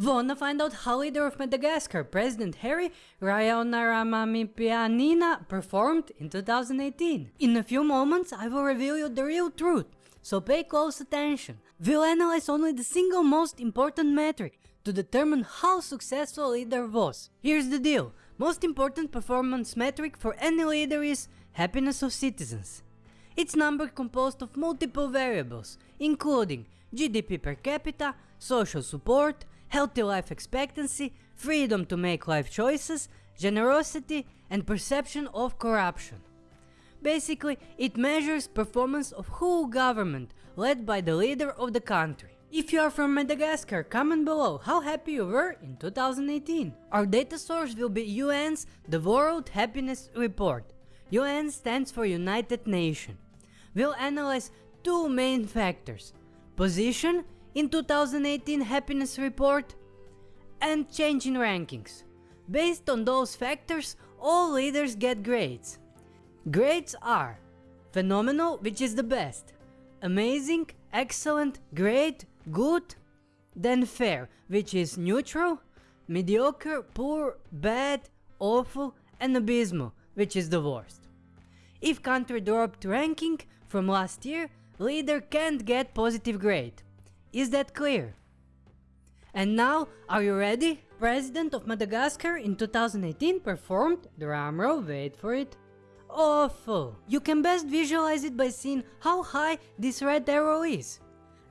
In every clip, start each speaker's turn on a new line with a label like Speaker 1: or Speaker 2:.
Speaker 1: Wanna find out how leader of Madagascar, President Hery Rajaonarimampianina performed in 2018? In a few moments I will reveal you the real truth, so pay close attention. We'll analyze only the single most important metric to determine how successful leader was. Here's the deal, most important performance metric for any leader is happiness of citizens. It's number composed of multiple variables, including GDP per capita, social support, healthy life expectancy, freedom to make life choices, generosity and perception of corruption. Basically, it measures performance of whole government led by the leader of the country. If you are from Madagascar, comment below how happy you were in 2018. Our data source will be UN's The World Happiness Report. UN stands for United Nations. We'll analyze two main factors, position in 2018 happiness report and change in rankings. Based on those factors, all leaders get grades. Grades are phenomenal, which is the best, amazing, excellent, great, good, then fair, which is neutral, mediocre, poor, bad, awful, and abysmal, which is the worst. If country dropped ranking from last year, leader can't get positive grade. Is that clear? And now, are you ready? President of Madagascar in 2018 performed, drumroll, wait for it, awful. You can best visualize it by seeing how high this red arrow is.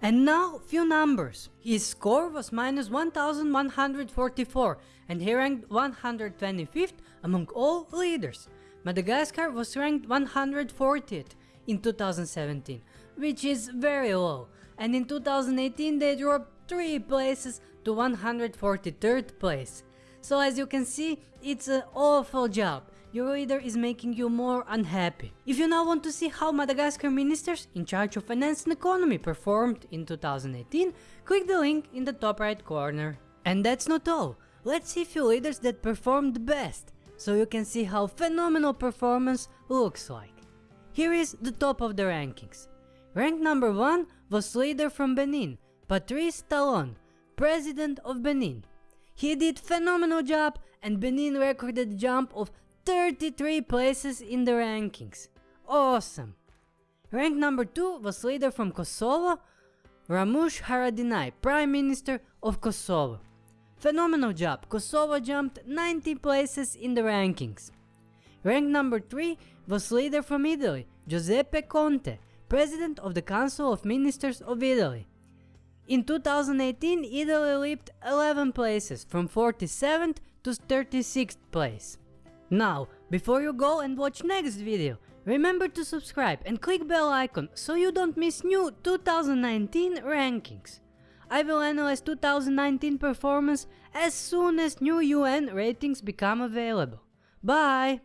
Speaker 1: And now, few numbers. His score was minus 1144 and he ranked 125th among all leaders. Madagascar was ranked 140th in 2017, which is very low and in 2018 they dropped 3 places to 143rd place. So as you can see, it's an awful job. Your leader is making you more unhappy. If you now want to see how Madagascar ministers in charge of finance and economy performed in 2018, click the link in the top right corner. And that's not all. Let's see few leaders that performed best, so you can see how phenomenal performance looks like. Here is the top of the rankings. Rank number 1 was leader from Benin, Patrice Talon, president of Benin. He did phenomenal job and Benin recorded a jump of 33 places in the rankings. Awesome! Rank number 2 was leader from Kosovo, Ramush Haradinaj, Prime Minister of Kosovo. Phenomenal job, Kosovo jumped 90 places in the rankings. Rank number 3 was leader from Italy, Giuseppe Conte, President of the Council of Ministers of Italy. In 2018, Italy leaped 11 places, from 47th to 36th place. Now, before you go and watch next video, remember to subscribe and click bell icon so you don't miss new 2019 rankings. I will analyze 2019 performance as soon as new UN ratings become available. Bye!